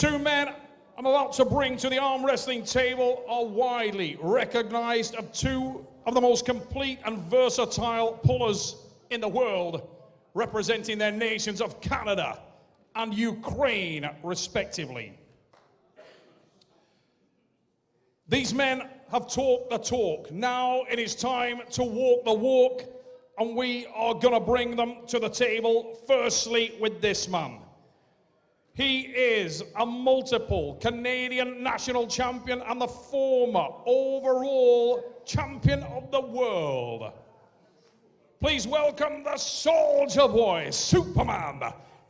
Two men I'm about to bring to the arm wrestling table are widely recognized as two of the most complete and versatile pullers in the world, representing their nations of Canada and Ukraine, respectively. These men have talked the talk. Now it is time to walk the walk, and we are going to bring them to the table, firstly, with this man. He is a multiple Canadian national champion and the former overall champion of the world. Please welcome the Soldier Boy, Superman,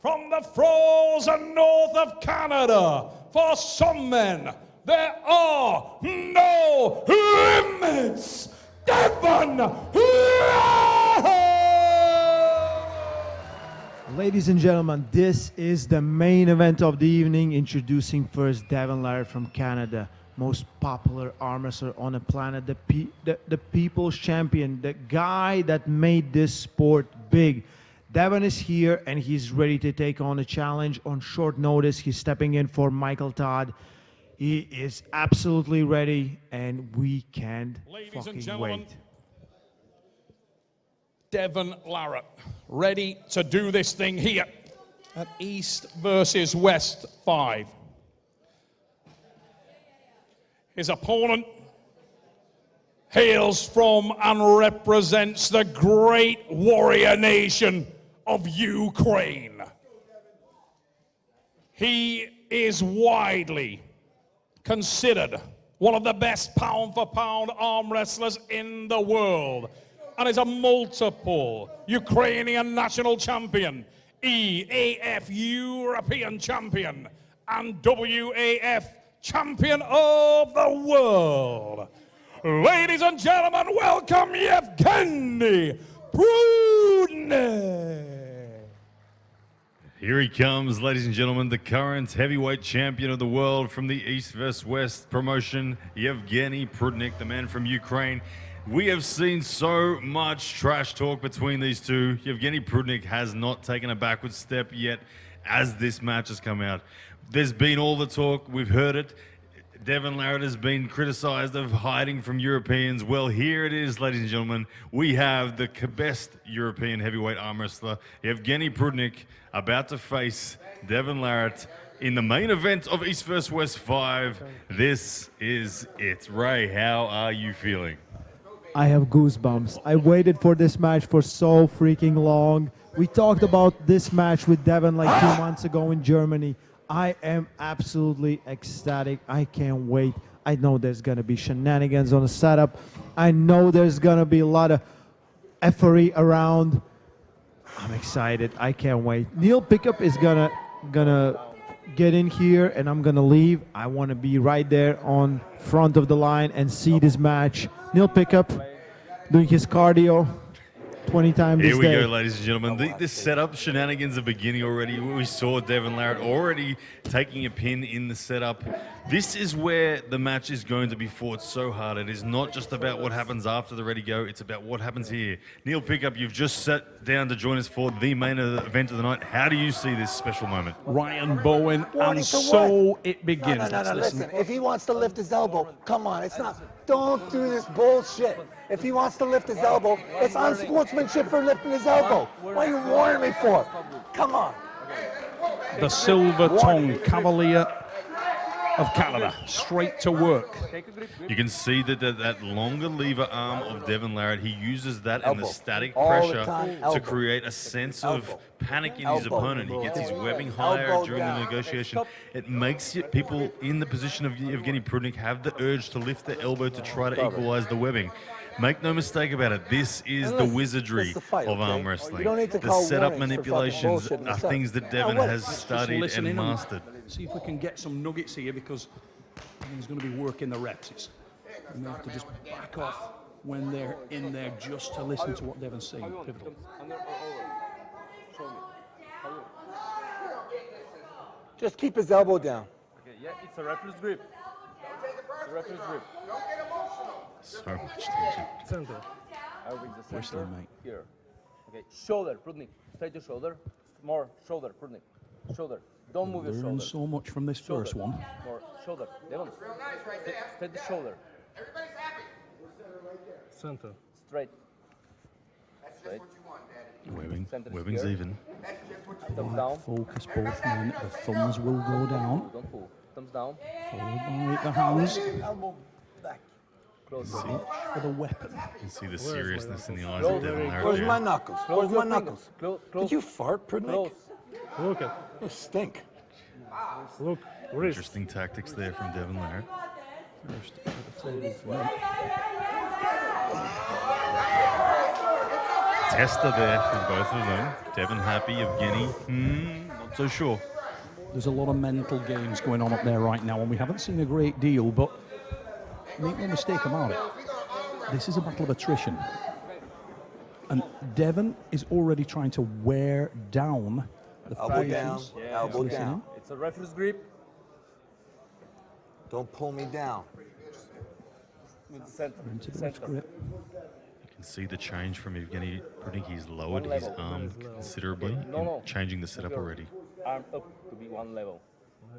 from the frozen north of Canada. For some men, there are no limits. Devon Ladies and gentlemen, this is the main event of the evening. Introducing first Devon Larratt from Canada, most popular arm wrestler on the planet, the, pe the, the people's champion, the guy that made this sport big. Devon is here and he's ready to take on a challenge on short notice. He's stepping in for Michael Todd. He is absolutely ready and we can't Ladies fucking and gentlemen, wait. Devon Larratt, ready to do this thing here at East versus West 5. His opponent hails from and represents the great warrior nation of Ukraine. He is widely considered one of the best pound for pound arm wrestlers in the world and is a multiple Ukrainian national champion, EAF European champion, and WAF champion of the world. Ladies and gentlemen, welcome Yevgeny Prudnik. Here he comes, ladies and gentlemen, the current heavyweight champion of the world from the East vs. West promotion, Yevgeny Prudnik, the man from Ukraine. We have seen so much trash talk between these two. Yevgeny Prudnik has not taken a backward step yet as this match has come out. There's been all the talk, we've heard it. Devon Larratt has been criticized of hiding from Europeans. Well, here it is, ladies and gentlemen. We have the best European heavyweight arm wrestler, Evgeny Prudnik, about to face Devon Larratt in the main event of East vs. West 5. This is it. Ray, how are you feeling? I have goosebumps. I waited for this match for so freaking long. We talked about this match with Devon like two months ago in Germany. I am absolutely ecstatic. I can't wait. I know there's gonna be shenanigans on the setup. I know there's gonna be a lot of effery around. I'm excited. I can't wait. Neil Pickup is gonna gonna get in here and I'm gonna leave. I wanna be right there on front of the line and see this match. Neil Pickup doing his cardio 20 times Here we day. go, ladies and gentlemen. The, this setup shenanigans are beginning already. We saw Devon Larratt already taking a pin in the setup. This is where the match is going to be fought so hard. It is not just about what happens after the ready go, it's about what happens here. Neil Pickup, you've just sat down to join us for the main event of the night. How do you see this special moment? Ryan Bowen, and so what? it begins. No, no, no, no, listen. listen. If he wants to lift his elbow, come on. It's not. Don't do this bullshit. If he wants to lift his elbow, it's unsportsmanship for lifting his elbow. What are you warning me for? Come on. the silver tongue cavalier of Canada, straight to work. You can see that that, that longer lever arm of Devon Larratt, he uses that and the static All the pressure time, to create a sense of panic in his opponent. He gets his webbing higher Elbow during the negotiation. It makes it, people in the position of Evgeny Prudnik have the urge to lift the elbow to try to equalize the webbing. Make no mistake about it, this is the wizardry the fight, of arm wrestling. You don't need to The setup warnings for fucking manipulations bullshit in the are things that Now Devon has studied and mastered. See if we can get some nuggets here because he's going to be working the reps. It's, we have to just back off when they're in there just to listen to what Devon's saying. Pivotal. Just keep his elbow down. Okay, yeah, it's a reference grip. It's a reference grip. So much tension. Center. I will bring the We're center mate. here. Okay, shoulder, Prudnik. Straight to shoulder. More shoulder, Prudnik. Shoulder. Don't move your Learn shoulder. so much from this Shoulder. first one. More shoulder. Devon. Straight, straight the shoulder. Center. Straight. Straight. Webbing, Center is webbing's here. even. Thumbs down. Focus both men. The thumbs will go down. Don't pull. Thumbs down. Followed by the hands. Elbow back. Close. Reach for the weapon. You can see the seriousness in the eyes Close. of Devon Where's Larratt my knuckles? Close Where's my knuckles? fingers. Close. Did you fart, Prudnik? Close. Look at. You stink. Look. Wrist. Interesting tactics there from Devon Larratt. First, at the tail of the. Tester there from both of them. Devon happy, Evgeny, hmm, not so sure. There's a lot of mental games going on up there right now, and we haven't seen a great deal, but make no mistake about it. This is a battle of attrition. And Devon is already trying to wear down the Elbow down. patience. Elbow Listening. down. It's a referee's grip Don't pull me down. with the center. Into the left Center. grip. You can see the change from Evgeny Prudnik. He's lowered his arm considerably, No, no. changing the setup Your already. Arm up to be one level.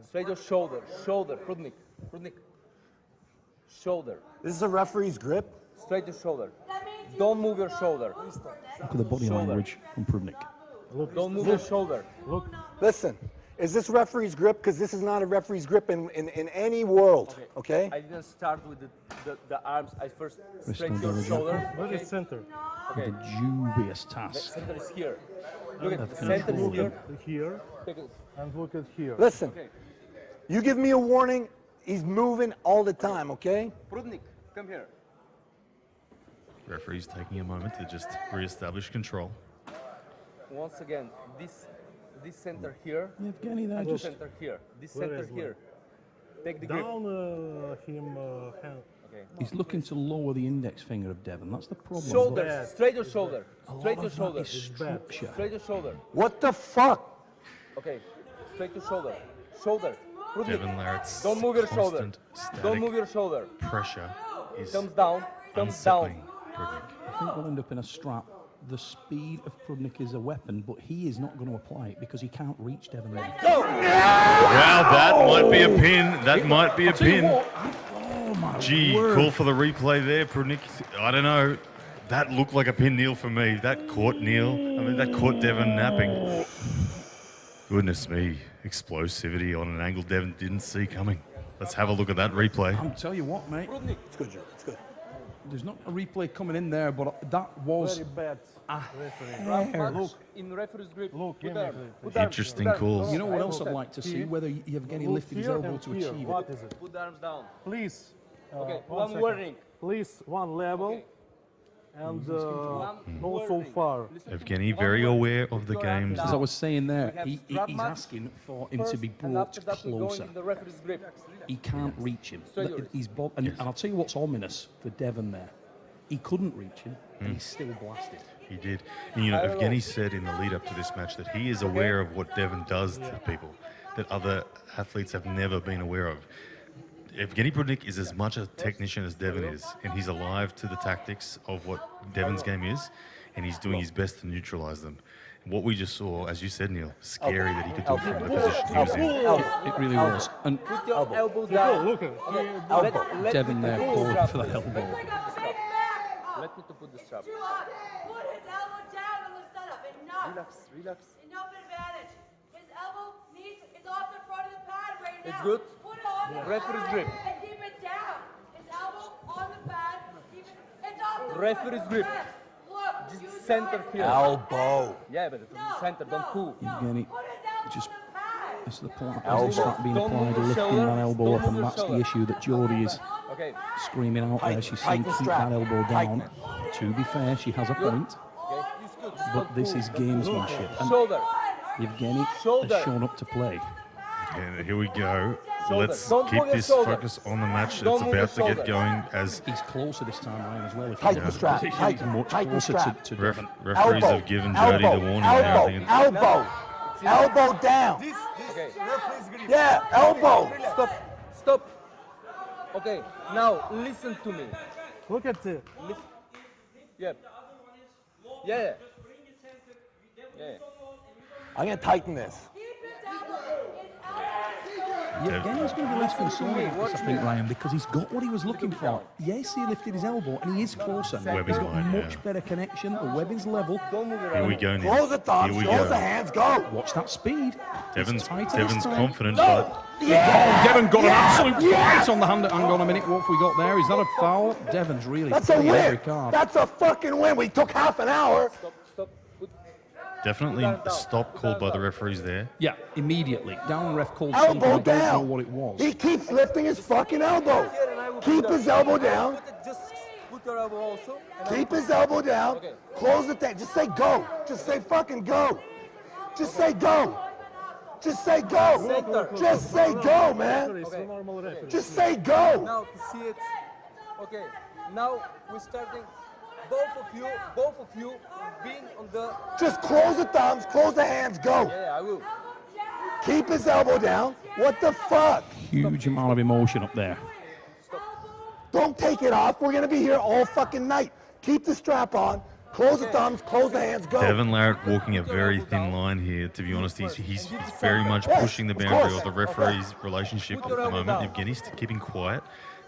Straight your shoulder. Shoulder. Prudnik. Prudnik. Shoulder. This is a referee's grip. Straight your shoulder. Don't move your shoulder. Look at the body Shoulder. language from Prudnik. Look. Don't move your shoulder. Look. Listen, is this referee's grip? Because this is not a referee's grip in, in, in any world. Okay? I didn't start with the, the, the arms. I first Wrist straight your the shoulder. Where Okay. is center? okay. The dubious The task. center is here. Look at the center is here. Here. Take. And look at here. Listen, Okay. you give me a warning, he's moving all the time, okay? Prudnik, come here. Referee's taking a moment to just re-establish control. Once again, this this center here, Evgeny and this just center here. This center is here. Take the grip. Down uh, him uh, hand. Okay. He's looking to lower the index finger of Devon. That's the problem. Shoulder. bad. Straight your shoulder. Straight of your shoulder. structure. Straight your shoulder. What the fuck? Okay. Straight your shoulder. Shoulder. Prudnik. Devon Larratt's Don't move your shoulder. Don't move your shoulder. pressure is Thumbs down. Thumbs down. Prudnik. I think we'll end up in a strap. The speed of Prudnik is a weapon, but he is not going to apply it because he can't reach Devon. Larratt. Wow, that might be a pin. That might be a Tell you pin. I- oh my Gee, word. call for the replay there, Prudnik. I don't know. That looked like a pin kneel for me. That caught Neil. I mean, that caught Devon napping. Goodness me. Explosivity on an angle Devon didn't see coming. Let's have a look at that replay. I'm tell you what, mate. Prudnik. It's good, Joe. It's good. There's not a replay coming in there, but that was Very bad. Front hair. match in referee's grip. Look, Put give arm. Put arm. Interesting Put arm. calls. You know what I else I'd like to see? Here. Whether Yevgeny Look lifted his here elbow to achieve What it. is it? Put the arms down. Please. uh, Okay, one one second. warning. Please, one level. Okay. And uh, One not so far. Listen to Evgeny very aware of the Put your arm games. As I was saying there, he, he- he's asking for him to be brought after that, we're going closer. in the referee's grip. He can't reach him. Straight Th- yours. He's bo- and, and I'll tell you what's ominous for Devon there. He couldn't reach him, and he's still blasted. He did. And, you know, Evgeny said in the lead up to this match that he is aware of what Devon does to people that other athletes have never been aware of. Evgeny Prudnik is as much a technician as Devon is, and he's alive to the tactics of what Devon's game is, and he's doing his best to neutralize them. What we just saw, as you said, Neil, scary that he could do it from the position he was in. It really was. And Put your elbow, Look, down. look. at- Okay, Elbow. Let, let Devon there to called for the elbow. Let me to put the strap. Put his elbow down on the setup. Enough. Relax, relax. Enough advantage. His elbow needs is off the front of the pad right now. It's good. Put it on the Referee's grip. and keep it down. His elbow on the pad. Keep it. It's off the Referee's grip. Look. Just you center here. Elbow. Yeah, but it's No, center, don't no, pull. No. Evgeny Put his elbow just- on the pad. it's the point Elbow. as start being applied, your lifting shoulder. that elbow Don't up, and your that's the issue that Geordie is Okay, screaming out there. She's saying keep strap. that elbow Tighten down. To be fair, she has a point, okay. It's good. Just but this is gamesmanship. And Shoulder. Yevgeny Shoulder. has shown up to play. And here we go. Shoulder. Let's Don't keep move this shoulder. focus on the match. Don't It's about to get going as He's closer this time around as well. if Tighten you the know. strap. He's Tighten- much tighten closer to, strap. to ref, referees elbow. have given Jody elbow, the warning elbow, there. I think it- elbow. Elbow down. Okay. Yeah, elbow. Stop. Stop. Okay. Now listen to me. Look at the. Listen. Yeah. Yeah. Yeah. I'm gonna tighten this. Keep his elbow. His Yevgeny's going to be less concerned about this, I think, Ryan, because he's got what he was looking for. Yes, he lifted his elbow, and he is closer. Webbing he's got line, much yeah. better connection. The webbing's level. Don't move Here we go now. Close the thumbs, Here we close go. the hands, go. Watch that speed. Devon's, It's tighter this Devon's time. confident, but Yeah. Devon got an absolute Yeah. bite on the hand. Hang on a minute, what have we got there? Is that a foul? Devon's really That's a playing every win. card. That's a fucking win. We took half an hour. Stop, stop. Put, definitely a stop called by the referees there. Yeah, immediately. Down ref called Elbow something. I don't know down. what it was. He keeps lifting his fucking elbow. here and I will Keep his elbow down. Just put your elbow also. Keep his elbow down. Close the thing. Just say go. Just say fucking go. Just say go. Just say go. Just say go, man. It's a normal referee. Just say go. Now to see it. Okay. Now we're starting. Both of you, both of you, being on the. Just close the thumbs, close the hands, go. Yeah, I will. Keep his elbow down. What the fuck? Huge amount of emotion up there. Don't take it off. We're gonna be here all fucking night. Keep the strap on. Close the thumbs, close the hands, go. Devon Larratt walking a very thin line here, to be honest. He's, he's very much pushing the boundary of the referee's relationship at the moment. Evgeny's keeping quiet.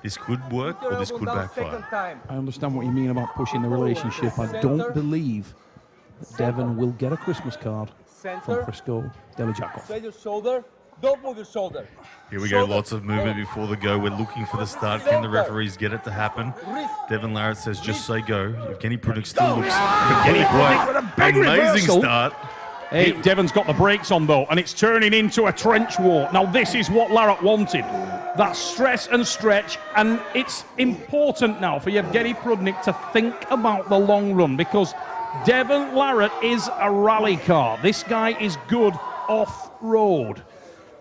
This could work or this could backfire. I understand what you mean about pushing the relationship. I don't believe that Devon will get a Christmas card from Center. Prisco Delijakov. Straight your shoulder. Don't move your shoulder. Here we go, lots of movement before the go. We're looking for the start. Can the referees get it to happen? Wrist. Devon Larratt says just say go. Evgeny Prudnik still looks. Evgeny White, with a big amazing reversal. start. Hey, Devon's got the brakes on though, and it's turning into a trench war. Now, this is what Larratt wanted. That stress and stretch, and it's important now for Yevgeny Prudnik to think about the long run because Devon Larratt is a rally car. This guy is good off road.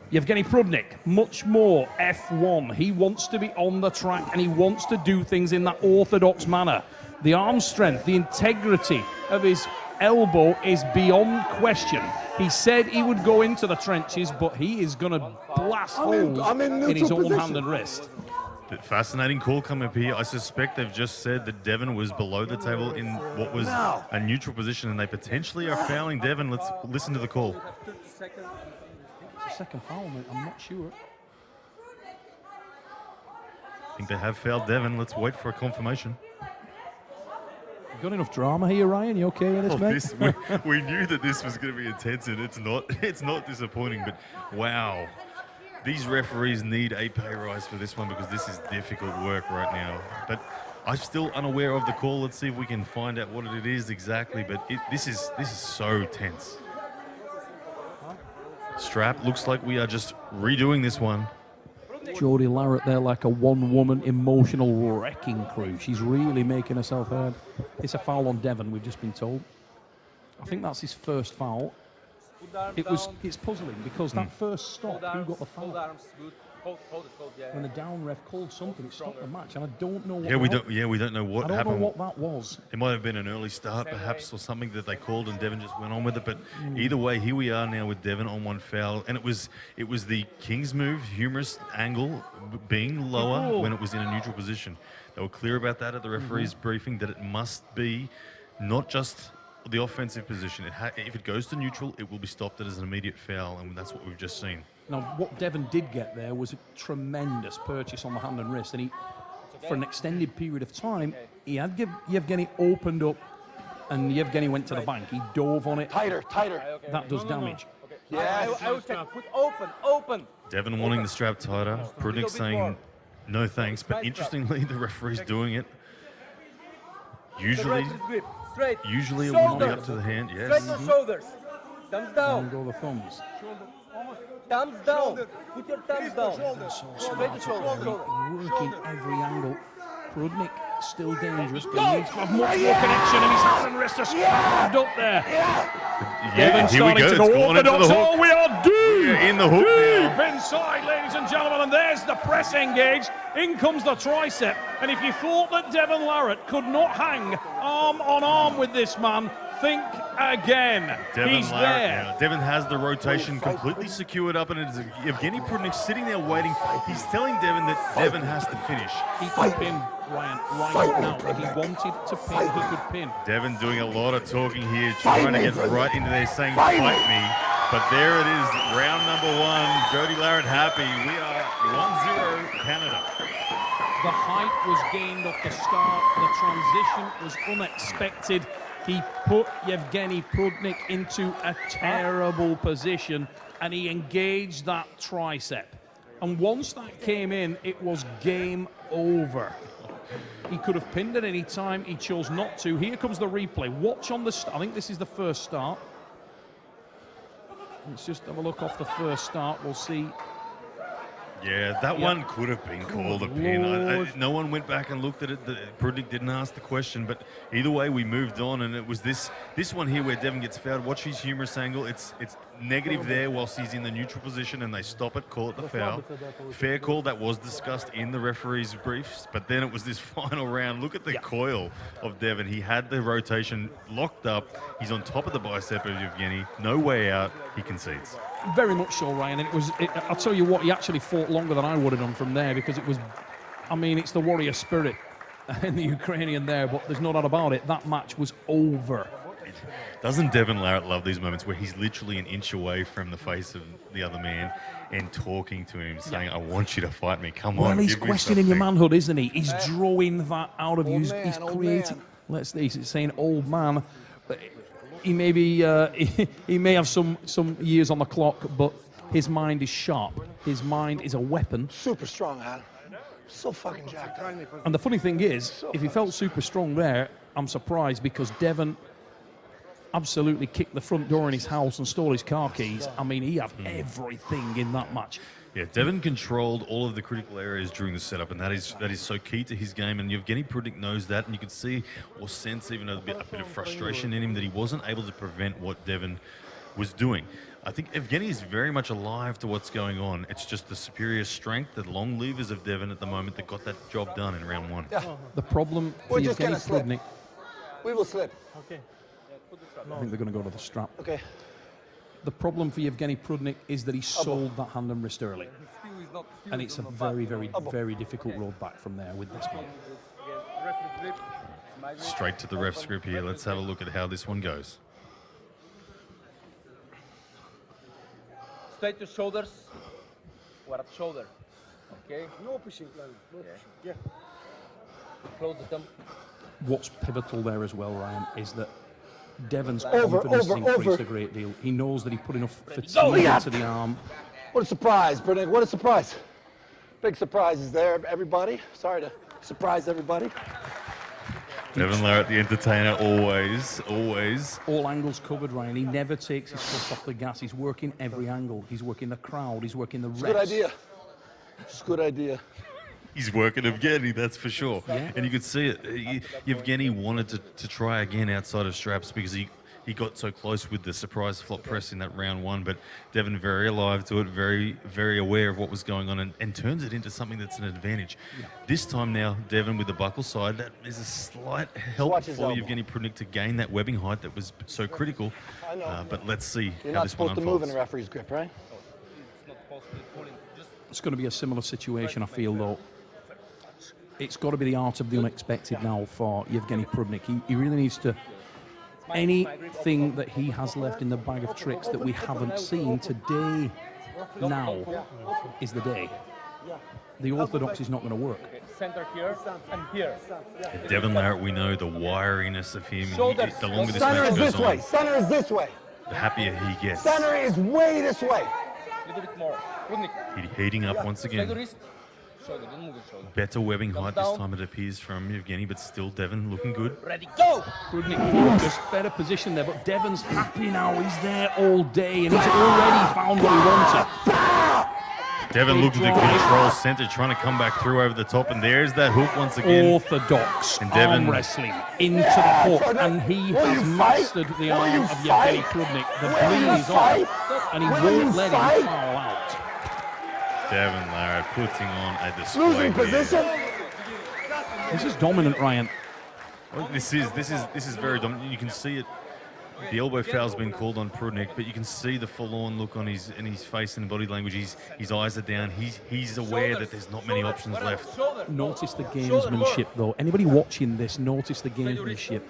Yevgeny Prudnik, much more F1. He wants to be on the track and he wants to do things in that orthodox manner. The arm strength, the integrity of his elbow is beyond question. He said he would go into the trenches, but he is going to blast I'm in- holes I'm in in his neutral own position. hand and wrist. But fascinating call come up here. I suspect they've just said that Devon was below the table in what was No. a neutral position, and they potentially are fouling Devon. Let's listen to the call. You have 30 seconds. Second foul, mate. I'm not sure. I think they have fouled Devon. Let's wait for a confirmation. Got enough drama here, Ryan? You okay with this, Oh, mate? this, we, we knew that this was going to be intense, and it's not. It's not disappointing. But wow, these referees need a pay rise for this one because this is difficult work right now. But I'm still unaware of the call. Let's see if we can find out what it is exactly. But it, this is this is so tense. Strap looks like we are just redoing this one. Jodie Larratt there like a one-woman emotional wrecking crew. She's really making herself heard. It's a foul on Devon, we've just been told. I think that's his first foul. Put the arms It was it's puzzling because that first stop, who got the foul? Arms. Good. Hold, hold it. Hold. Yeah. When the down ref called something, it stopped the match, and I don't know what. Yeah, we don't. Yeah, we don't know what I don't happened. know what that was. It might have been an early start, perhaps, or something that they called, and Devon just went on with it. But hmm. either way, here we are now with Devon on one foul, and it was it was the Kings move, humerus angle, being lower oh. when it was in a neutral position. They were clear about that at the mm-hmm. referee's briefing that it must be not just the offensive position. It ha- if it goes to neutral, it will be stopped as an immediate foul, and that's what we've just seen. Now, what Devon did get there was a tremendous purchase on the hand and wrist, and he, for an extended period of time, he had Yev- Yevgeny opened up, and Yevgeny went to the bank. He dove on it. Tighter, tighter. Okay. That does damage. Okay. Yes. I, I, I will check. Put open. Open. Devon wanting the strap tighter, Prudnik saying more. no thanks, but Tight strap. interestingly, the referee's doing it. Usually, right wrist grip. Straight. Usually it would be up to the hand, Straight yes. your shoulders. Thumbs Down down. go the thumbs. Thumbs down. Put your thumbs down. Straight your shoulders. Working every angle. Prudnik still dangerous, but Go! he needs to have Much more connection, and his hand and wrist are scrambled up there. Yeah, Devon here we starting go. to It's go gone into orthodox. the Oh, hook. we are deep. We're in the hook deep now. inside, ladies and gentlemen, and there's the press engage. In comes the tricep, and if you thought that Devon Larratt could not hang arm on arm with this man, think again. Devon He's Larratt there. now. Devon has the rotation completely secured up, and it's Evgeny Prudnik sitting there waiting. He's telling Devon that Devon has to finish. He could pin Ryan right now. If he wanted to pin, he could pin. Devon doing a lot of talking here, trying to get right into there, saying, Fight fight me. me. But there it is, round number one. Jody Larratt happy. We are 1-0 Canada. The height was gained off the start. The transition was unexpected. He put Yevgeny Prudnik into a terrible position and he engaged that tricep. And once that came in, it was game over. He could have pinned at any time. He chose not to. Here comes the replay. Watch on the. I think this is the first start. Let's just have a look off the first start. We'll see. Yeah, that Yeah. one could have been called a pin. I, I, no one went back and looked at it. The, Prudnik didn't ask the question, but either way, we moved on, and it was this this one here where Devon gets fouled. Watch his humerus angle. It's it's negative there whilst he's in the neutral position, and they stop it, call it the foul. Fair call. That was discussed in the referee's briefs, but then it was this final round. Look at the coil of Devon. He had the rotation locked up. He's on top of the bicep of Yevgeny. No way out. He concedes. Very much so, Ryan. And it was. It, I'll tell you what. He actually fought longer than I would have done from there because it was. I mean, it's the warrior spirit in the Ukrainian there, but there's no doubt about it. That match was over. Doesn't Devon Larratt love these moments where he's literally an inch away from the face of the other man and talking to him, saying, "I want you to fight me. Come on." Well, he's questioning your manhood, isn't he? He's drawing that out of you. He's, man, he's creating. man. Let's see, he's saying old man. But he may be. Uh, he, he may have some some years on the clock, but his mind is sharp. His mind is a weapon. Super strong, Adam. So fucking jacked. And the funny thing is, if he felt super strong there, I'm surprised because Devon absolutely kicked the front door in his house and stole his car keys. I mean, he had everything in that match. Yeah, Devon controlled all of the critical areas during the setup, and that is that is so key to his game. And Yevgeny Prudnik knows that, and you could see or sense even a bit, a bit of frustration in him that he wasn't able to prevent what Devon was doing. I think Evgeny is very much alive to what's going on. It's just the superior strength, the long levers of Devon at the moment that got that job done in round one. Yeah, The problem for We're just Yevgeny slip. Prudnik, we will slip. Okay. I think they're going to go to the strap. Okay. The problem for Yevgeny Prudnik is that he sold that hand and wrist early. And it's a very, very, very difficult road back from there with this one. Straight to the ref script here. Let's have a look at how this one goes. Straight to shoulders. We're at shoulder. Okay? No pushing, no pushing. Yeah. Close the thumb. What's pivotal there as well, Ryan, is that Devon's Over, confidence over, increased over. a great deal. He knows that he put enough fatigue yeah. into the arm. What a surprise, Brennan. What a surprise. Big surprises there, everybody. Sorry to surprise everybody. Devon Larratt, the entertainer, always, always. All angles covered, Ryan. He never takes his foot off the gas. He's working every angle. He's working the crowd. He's working the refs. Good idea. It's a good idea. He's working Evgeny, that's for sure. Yeah. And you could see it. Ye- Yevgeny wanted to, to try again outside of straps because he, he got so close with the surprise flop press in that round one. But Devon very alive to it, very very aware of what was going on, and, and turns it into something that's an advantage. This time now, Devon with the buckle side, that is a slight help Watch his for elbow. Yevgeny to gain that webbing height that was so critical. Uh, but let's see You're how not this one supposed to move in unfolds. a referee's grip, right? It's not possible pulling. Just It's going to be a similar situation, I feel, though. It's got to be the art of the unexpected now for Yevgeny Prudnik. He, he really needs to. Anything that he has left in the bag of tricks that we haven't seen today, now, is the day. The orthodox is not going to work. center here and here. Devon Larratt, we know the wiriness of him. He- Shoulders. the longer this Center match is goes this way. on, Center is this way. the happier he gets. Center is way this way. A little bit more. Prudnik. He- Heating up once Straight your again. Wrist. Shoulder. Don't move your shoulder. Better webbing height this time, it appears, from Yevgeny, but still Devon looking good. Ready, go! Prudnik focused, better position there, but Devon's happy now. He's there all day and he's already found what he wanted. Devon Big looking to drive. control center, trying to come back through over the top, and there's that hook once again. Orthodox And Devon- arm wrestling into the hook, and he has you fight? mastered the Will arm of Yevgeny fight? Prudnik. The Will you bleed is on, and he Will won't let fight? him foul out. Devon Larratt putting on a display. Losing here. position. This is dominant, Ryan. Well, this is this is this is very dominant. You can see it. The elbow foul's been called on Prudnik, but you can see the forlorn look on his in his face and body language. He's, his eyes are down. He's he's aware that there's not many options left. Notice the gamesmanship, though. Anybody watching this, notice the gamesmanship.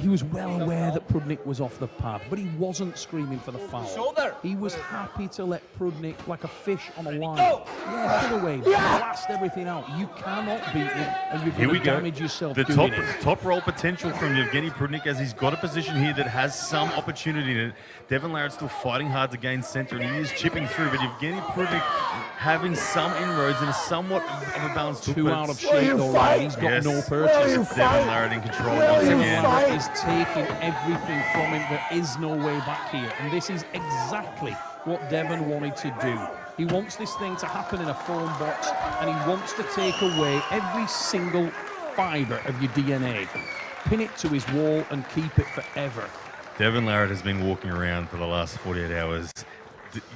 He was well aware that Prudnik was off the pad, but he wasn't screaming for the foul. Shoulder. He was happy to let Prudnik, like a fish on a line, yeah, pull away, blast everything out. You cannot beat him, and you're Here going we to go. yourself The top it. top roll potential from Evgeny Prudnik as he's got a position here that has some opportunity in it. Devon Larratt still fighting hard to gain centre and he is chipping through, but Evgeny Prudnik having some inroads and a somewhat of a balanced hook. Two out of it's- shape, you though, fight? He's got Yes. no Will purchase. you Devon? Larratt in control Will once again. fight? is taking everything from him. There is no way back here. And this is exactly what Devon wanted to do. He wants this thing to happen in a phone box and he wants to take away every single fibre of your DNA, pin it to his wall and keep it forever. Devon Larratt has been walking around for the last 48 hours,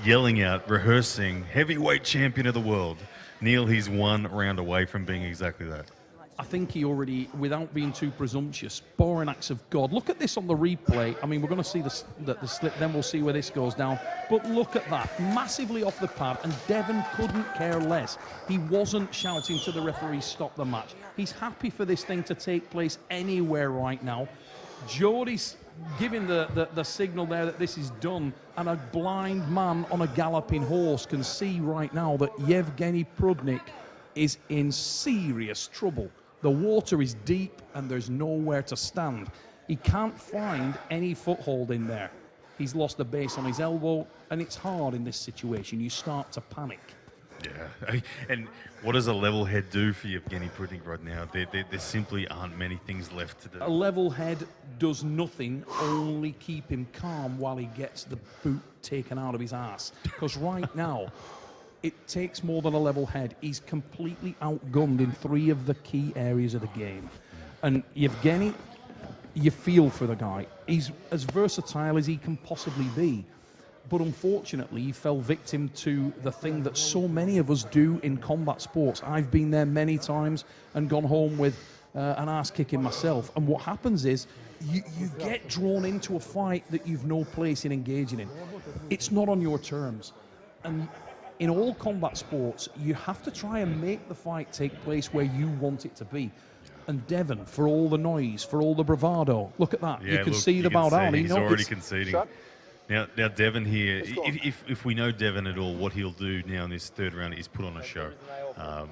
yelling out, rehearsing, heavyweight champion of the world. Neil, he's one round away from being exactly that. I think he already, without being too presumptuous, born acts of God. Look at this on the replay. I mean, we're going to see the, the, the slip, then we'll see where this goes down. But look at that, massively off the pad, and Devon couldn't care less. He wasn't shouting to the referee, stop the match. He's happy for this thing to take place anywhere right now. Jody's giving the, the, the signal there that this is done, and a blind man on a galloping horse can see right now that Yevgeny Prudnik is in serious trouble. The water is deep and there's nowhere to stand. He can't find any foothold in there. He's lost the base on his elbow, and it's hard in this situation. You start to panic. Yeah. And what does a level head do for Evgeny Prudnik right now? There, there, there simply aren't many things left to do. A level head does nothing, only keep him calm while he gets the boot taken out of his ass. Because right now, it takes more than a level head. He's completely outgunned in three of the key areas of the game. And Yevgeny, you feel for the guy. He's as versatile as he can possibly be. But unfortunately, he fell victim to the thing that so many of us do in combat sports. I've been there many times and gone home with uh, an ass kicking myself. And what happens is you, you get drawn into a fight that you've no place in engaging in. It's not on your terms. And in all combat sports, you have to try and make the fight take place where you want it to be. And Devon, for all the noise, for all the bravado, look at that. you can look, see the bow can down. see He's already it's- conceding. Now, now Devon here, if, if, if we know Devon at all, what he'll do now in this third round is put on a show. Um,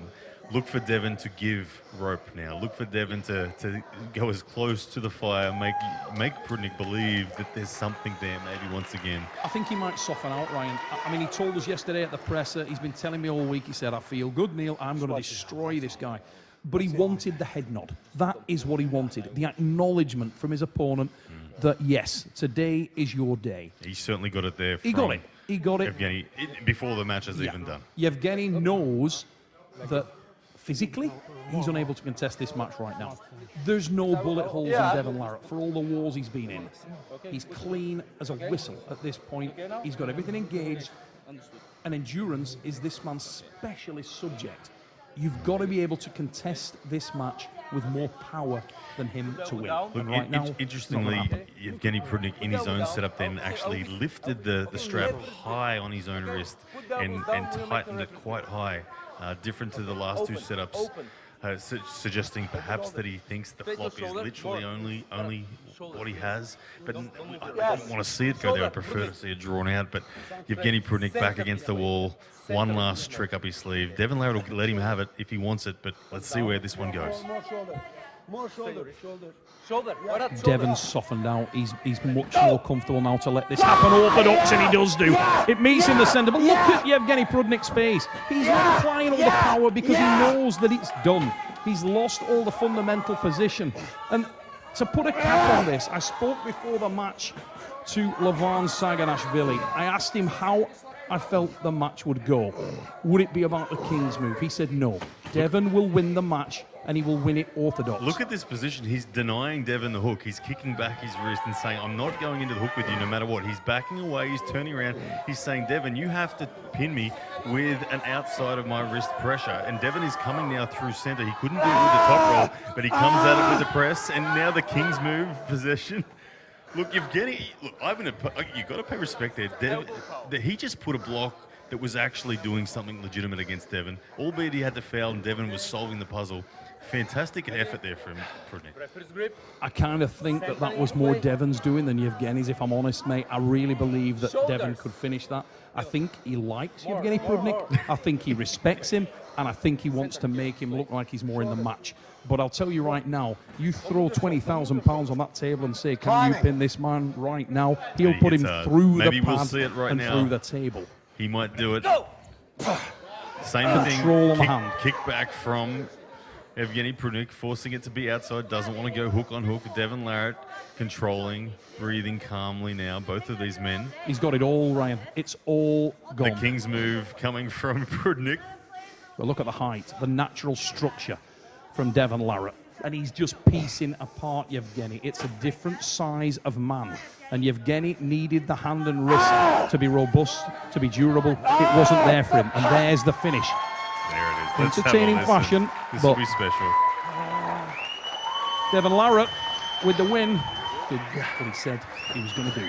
look for Devon to give rope now. Look for Devon to, to go as close to the fire, make make Prudnik believe that there's something there maybe once again. I think he might soften out, Ryan. I- I mean, he told us yesterday at the presser, he's been telling me all week, he said, I feel good, Neil, I'm going to destroy this guy. But he wanted the head nod. That is what he wanted. The acknowledgement from his opponent mm. that, yes, today is your day. He certainly got it there. He got it. He got it. Evgeny, before the match is Yeah. even done. Yevgeny knows that physically he's unable to contest this match right now. There's no bullet holes in Devon Larratt for all the wars he's been in. He's clean as a whistle at this point. He's got everything engaged. And endurance is this man's specialist subject. You've got to be able to contest this match with more power than him to win. Look, right in- now, in- it's not gonna interestingly, happen. Evgeny Prudnik in his own setup then actually lifted the, the strap high on his own wrist and, and tightened it quite high, uh, different to the last two setups, uh, su- suggesting perhaps that he thinks the flop is literally only only what he has. But I don't want to see it go there. I prefer to see it drawn out. But Evgeny Prudnik back against the wall. One last trick up his sleeve. Devon Larratt will let him have it if he wants it, but let's see where this one goes. More shoulder. Shoulder. Shoulder. Shoulder. Why? Devon's softened out. He's he's much more comfortable now to let this happen. Orthodox, and he does do. It meets in the centre, but look at Yevgeny Prudnik's face. He's not applying all the power because he knows that it's done. He's lost all the fundamental position. And to put a cap on this, I spoke before the match to Levan Saginashvili. I asked him how I felt the match would go. Would it be about the King's move? He said no. Devon will win the match and he will win it orthodox. Look at this position. He's denying Devon the hook. He's kicking back his wrist and saying, I'm not going into the hook with you no matter what. He's backing away. He's turning around. He's saying, Devon, you have to pin me with an outside of my wrist pressure. And Devon is coming now through center. He couldn't do it with the top roll, but he comes at it with the press. And now the King's move possession. Look, Evgeny, look, Ivan, you got to pay respect there. Dev, that he just put a block that was actually doing something legitimate against Devon. Albeit he had to foul and Devon was solving the puzzle. Fantastic effort there from Prudnik. I kind of think that that was more Devon's doing than Yevgeny's, if I'm honest, mate. I really believe that Devon could finish that. I think he likes Yevgeny Prudnik. I think he respects him, and I think he wants to make him look like he's more in the match. But I'll tell you right now, you throw twenty thousand pounds on that table and say, "Can you pin this man right now?" He'll put him uh, through maybe the we'll pad right and now. through the table. He might do it. Same thing. Control on Kick, hand. kick back from Evgeny Prudnik, forcing it to be outside. Doesn't want to go hook on hook. Devon Larratt controlling, breathing calmly now. Both of these men. He's got it all, Ryan. It's all gone. The. King's move coming from Prudnik. But look at the height, the natural structure from Devon Larratt. And he's just piecing apart Yevgeny. It's a different size of man. And Yevgeny needed the hand and wrist to be robust, to be durable. It wasn't there for him. And there's the finish. There it is. Let's Entertaining fashion, This will be special. Devon Larratt with the win did what he said he was going to do.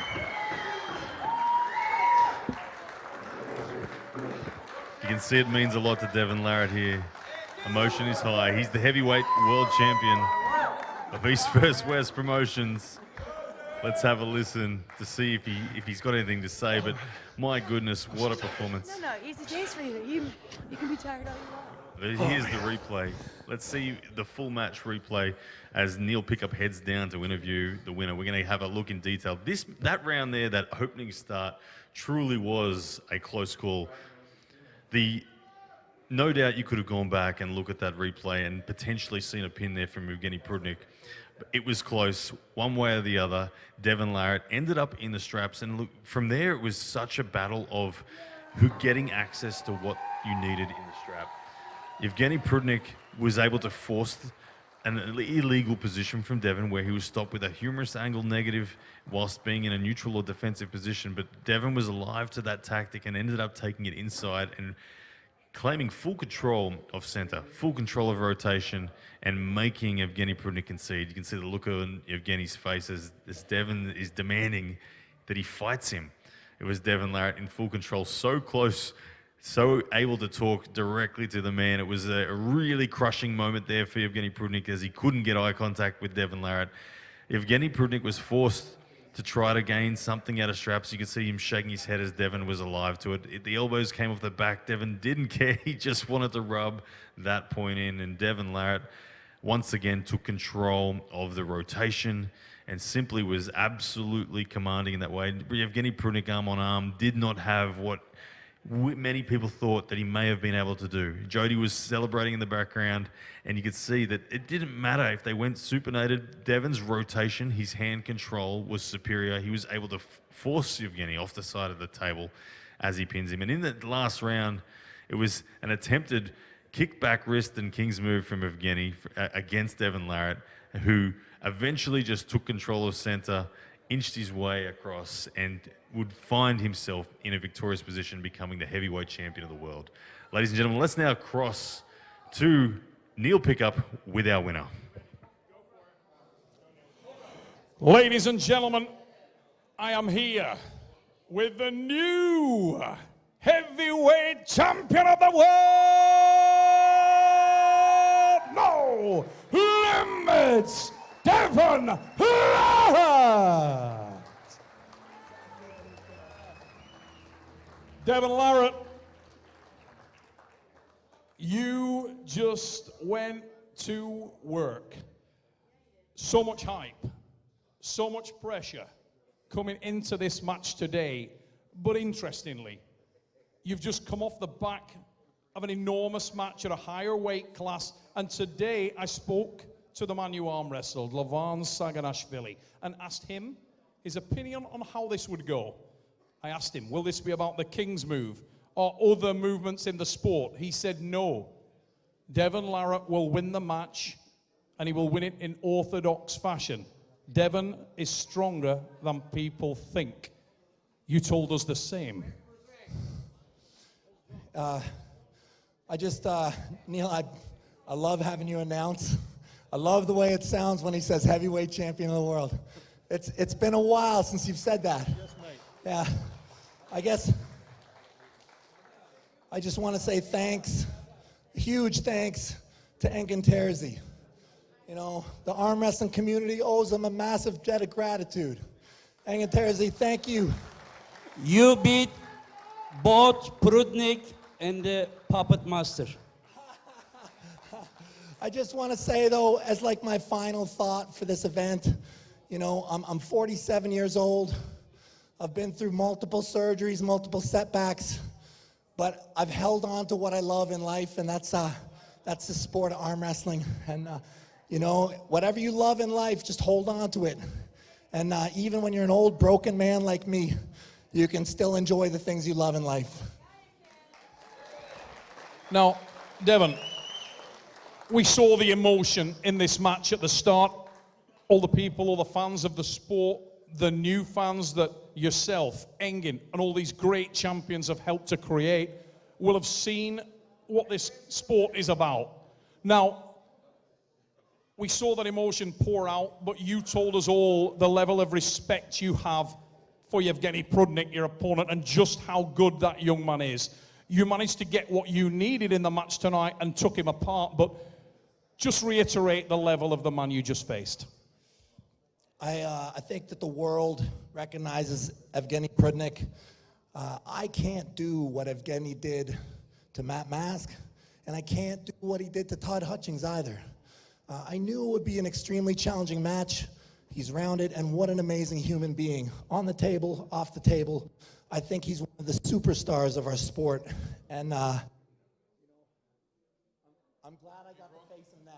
You can see it means a lot to Devon Larratt here. Emotion is high. He's the heavyweight world champion of East First West Promotions. Let's have a listen to see if he if he's got anything to say. But my goodness, what a performance! No, no, it's a taste for you. You, you can be tired all you want. But Here's the replay. Let's see the full match replay as Neil Pickup heads down to interview the winner. We're going to have a look in detail. This that round there, that opening start, truly was a close call. The no doubt you could have gone back and look at that replay and potentially seen a pin there from Evgeny Prudnik. It was close, one way or the other. Devon Larratt ended up in the straps, and look from there it was such a battle of who getting access to what you needed in the strap. Evgeny Prudnik was able to force an illegal position from Devon where he was stopped with a humerus angle negative whilst being in a neutral or defensive position. But Devon was alive to that tactic and ended up taking it inside and claiming full control of center, full control of rotation, and making Evgeny Prudnik concede. You can see the look on Evgeny's face as, as Devon is demanding that he fights him. It was Devon Larratt in full control, so close, so able to talk directly to the man. It was a, a really crushing moment there for Evgeny Prudnik as he couldn't get eye contact with Devon Larratt. Evgeny Prudnik was forced to try to gain something out of straps. You could see him shaking his head as Devon was alive to it. It- The elbows came off the back. Devon didn't care. He just wanted to rub that point in. And Devon Larratt once again took control of the rotation and simply was absolutely commanding in that way. Evgeny Prudnik, arm on arm, did not have what many people thought that he may have been able to do. Jody was celebrating in the background, and you could see that it didn't matter if they went supinated. Devon's rotation, his hand control was superior. He was able to force Evgeny off the side of the table as he pins him. And in that last round, it was an attempted kickback wrist and king's move from Evgeny against Devon Larratt, who eventually just took control of center, inched his way across, and would find himself in a victorious position, becoming the heavyweight champion of the world. Ladies and gentlemen, let's now cross to Neil Pickup with our winner. Ladies and gentlemen, I am here with the new heavyweight champion of the world. No limits, Devon Larratt. Devon Larratt, you just went to work. So much hype so much pressure coming into this match today. But interestingly, you've just come off the back of an enormous match at a higher weight class. And today I spoke to the man you arm wrestled, Levan Saginashvili, and asked him his opinion on how this would go. I asked him, will this be about the King's move or other movements in the sport? He said no. Devon Larratt will win the match and he will win it in orthodox fashion. Devon is stronger than people think. You told us the same. I just, uh, Neil, I, I love having you announce. I love the way it sounds when he says heavyweight champion of the world. It's, it's been a while since you've said that. Yeah. I guess, I just want to say thanks, huge thanks to Engin Terzi. You know, the arm wrestling community owes him a massive debt of gratitude. Engin Terzi, thank you. You beat both Prudnik and the Puppet Master. I just want to say though, as like my final thought for this event, you know, I'm, I'm 47 years old. I've been through multiple surgeries, multiple setbacks, but I've held on to what I love in life, and that's uh, that's the sport of arm wrestling. And uh, you know, whatever you love in life, just hold on to it. And uh, even when you're an old broken man like me, you can still enjoy the things you love in life. Now, Devon, we saw the emotion in this match at the start. All the people, all the fans of the sport, the new fans that yourself, Engin, and all these great champions have helped to create will have seen what this sport is about. Now, we saw that emotion pour out, but you told us all the level of respect you have for Yevgeny Prudnik, your opponent, and just how good that young man is. You managed to get what you needed in the match tonight and took him apart, but just reiterate the level of the man you just faced. I, uh, I think that the world recognizes Evgeny Prudnik. Uh, I can't do what Evgeny did to Matt Mask, and I can't do what he did to Todd Hutchings either. Uh, I knew it would be an extremely challenging match. He's rounded, and what an amazing human being. On the table, off the table, I think he's one of the superstars of our sport. And uh, I'm glad I got to face him now.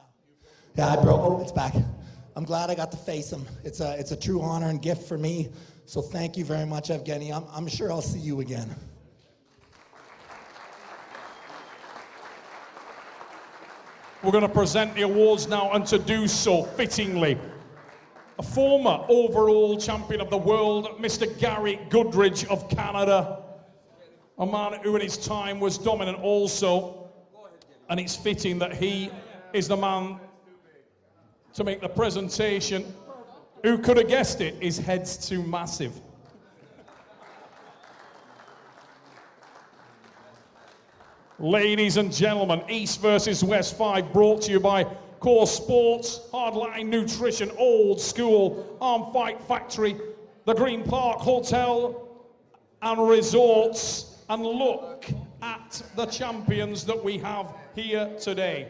Yeah, I broke. Oh, it's back. I'm glad I got to face him. It's a, it's a true honor and gift for me. So thank you very much, Evgeny. I'm, I'm sure I'll see you again. We're going to present the awards now, and to do so fittingly, a former overall champion of the world, Mr. Gary Goodridge of Canada, a man who in his time was dominant also, and it's fitting that he is the man to make the presentation. Who could have guessed it? His head's too massive. Ladies and gentlemen, East versus West 5 brought to you by Core Sports, Hardline Nutrition, Old School, Arm Fight Factory, the Green Park Hotel and Resorts. And look at the champions that we have here today.